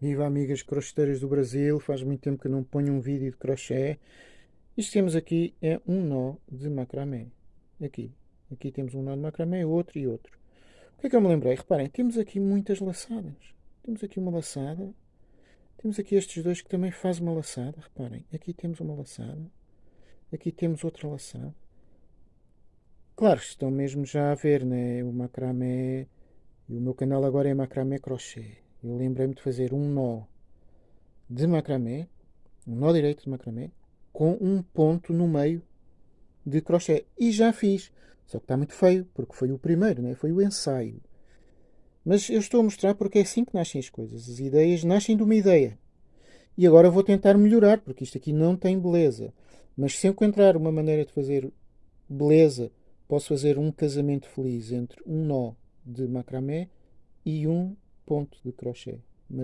Viva amigas crocheteiras do Brasil, faz muito tempo que não ponho um vídeo de crochê. Isto temos aqui é um nó de macramé. Aqui. Aqui temos um nó de macramé, outro e outro. O que é que eu me lembrei? Reparem, temos aqui muitas laçadas. Temos aqui uma laçada. Temos aqui estes dois que também fazem uma laçada. Reparem, aqui temos uma laçada. Aqui temos outra laçada. Claro, estão mesmo já a ver, né? O macramé. E o meu canal agora é macramé crochê eu lembrei-me de fazer um nó de macramé, um nó direito de macramé, com um ponto no meio de crochê. E já fiz. Só que está muito feio, porque foi o primeiro, né? foi o ensaio. Mas eu estou a mostrar porque é assim que nascem as coisas. As ideias nascem de uma ideia. E agora vou tentar melhorar, porque isto aqui não tem beleza. Mas se encontrar uma maneira de fazer beleza, posso fazer um casamento feliz entre um nó de macramé e um ponto de crochê.